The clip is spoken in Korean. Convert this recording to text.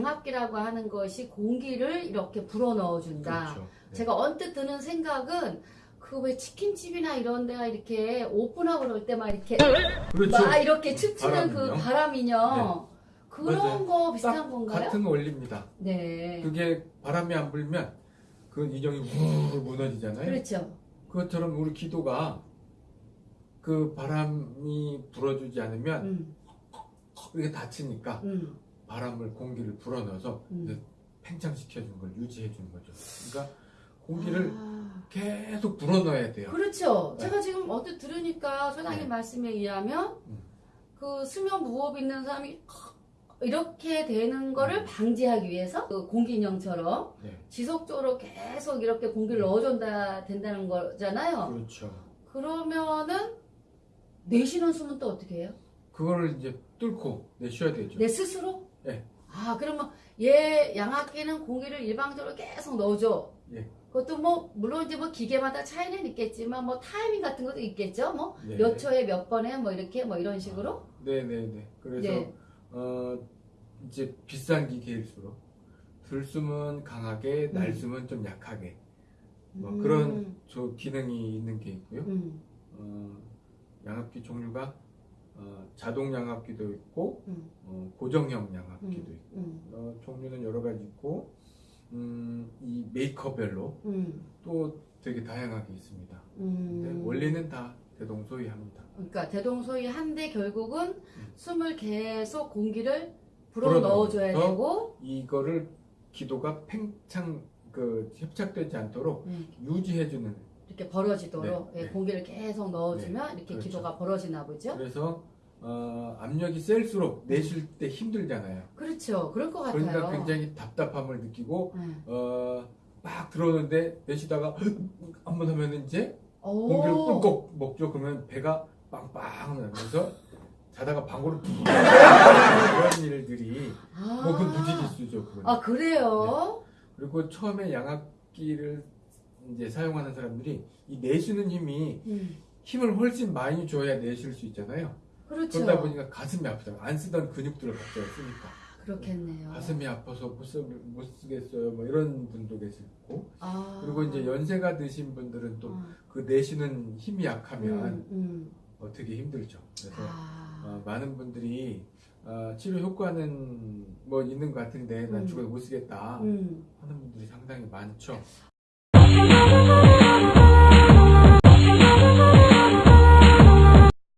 양압기라고 하는 것이 공기를 이렇게 불어 넣어 준다. 그렇죠. 네. 제가 언뜻 드는 생각은 그 왜 치킨집이나 이런 데가 이렇게 오픈하고 그럴 때 막 이렇게 그렇죠. 막 이렇게 춤추는 그? 바람이요. 그런 맞아요. 거 비슷한 딱 건가요? 같은 원리입니다. 네. 그게 바람이 안 불면 그 인형이 우르르 무너지잖아요. 그렇죠. 그것처럼 우리 기도가 그 바람이 불어주지 않으면 음, 이렇게 다치니까 음, 바람을 공기를 불어넣어서 음. 팽창시켜주는 걸 유지해주는 거죠. 그러니까 공기를 아, 계속 불어넣어야 돼요. 그렇죠. 네. 제가 지금 언뜻 들으니까 소장님 네. 말씀에 의하면 음. 그 수면 무호흡 있는 사람이 이렇게 되는 거를 음. 방지하기 위해서 그 공기 인형처럼 네. 지속적으로 계속 이렇게 공기를 음. 넣어준다 된다는 거잖아요. 그렇죠. 그러면은 내쉬는 숨은 또 어떻게 해요? 그거를 이제 뚫고 내쉬어야 되죠. 내 스스로? 네. 아 그러면 얘 양압기는 공기를 일방적으로 계속 넣어줘. 예. 그것도 뭐 물론 이제 뭐 기계마다 차이는 있겠지만 뭐 타이밍 같은 것도 있겠죠. 뭐몇 네. 초에 몇 번에 뭐 이렇게 뭐 이런 식으로. 네네네. 그래서 네. 어 이제 비싼 기계일수록 들숨은 강하게, 음. 날숨은 좀 약하게 뭐 음, 그런 저 기능이 있는 게 있고요. 음, 어, 양압기 종류가 어, 자동 양압기도 있고 음, 어, 고정형 양압기도 음, 있고 음, 어, 종류는 여러 가지 있고 음, 이 메이커별로 음, 또 되게 다양하게 있습니다. 음. 원리는 다 대동소이합니다. 그러니까 대동소이한데 결국은 음. 숨을 계속 공기를 불어 넣어줘야 되고 이거를 기도가 팽창 그 협착되지 않도록 음, 유지해주는 이렇게 벌어지도록 네, 예, 네. 공기를 계속 넣어주면 이렇게 그렇죠. 기도가 벌어지나 보죠. 그래서 어, 압력이 셀수록 내쉴 때 힘들잖아요. 그렇죠. 그럴 것 같아요. 그러니까 굉장히 답답함을 느끼고 네. 어, 막 들어오는데 내쉬다가 한번 하면 이제 오. 공기를 꿀꺽 먹죠. 그러면 배가 빵빵 나면서 자다가 방구를 푹 이런 일들이 아, 뭐 그건 무지기수죠. 그건. 아 그래요? 그리고 처음에 양압기를 이제 사용하는 사람들이 이 내쉬는 힘이 음, 힘을 훨씬 많이 줘야 내쉴 수 있잖아요. 그렇죠. 그러다 보니까 가슴이 아프잖아요. 안 쓰던 근육들을 갑자기 쓰니까 그렇겠네요. 가슴이 아파서 못, 쓰, 못 쓰겠어요. 뭐 이런 분도 계시고 아. 그리고 이제 연세가 드신 분들은 또 어, 그 내쉬는 힘이 약하면 음, 음. 어, 되게 힘들죠. 그래서 아. 어, 많은 분들이 어, 치료 효과는 뭐 있는 것 같은데 난 음. 죽어도 못 쓰겠다 음. 하는 분들이 상당히 많죠. Oh, oh, oh, oh,